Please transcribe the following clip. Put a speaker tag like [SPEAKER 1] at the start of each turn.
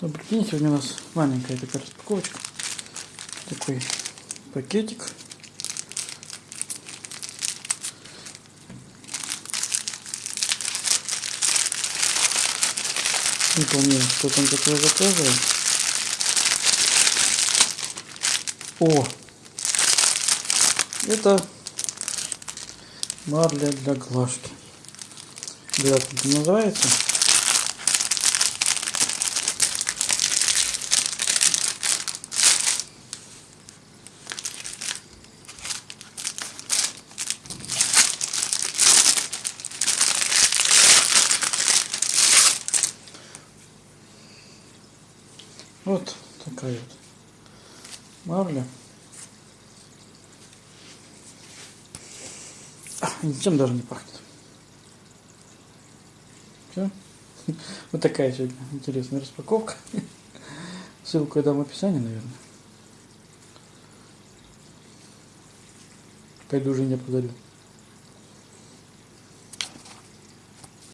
[SPEAKER 1] День, сегодня у нас маленькая такая распаковочка. Такой пакетик. Не помню, что там такое заказывал. О! Это марля для глажки. Как это называется? Вот такая вот марля. А, ничем даже не пахнет. Все. Вот такая сегодня интересная распаковка. Ссылку я дам в описании, наверное. Пойду жене подарю.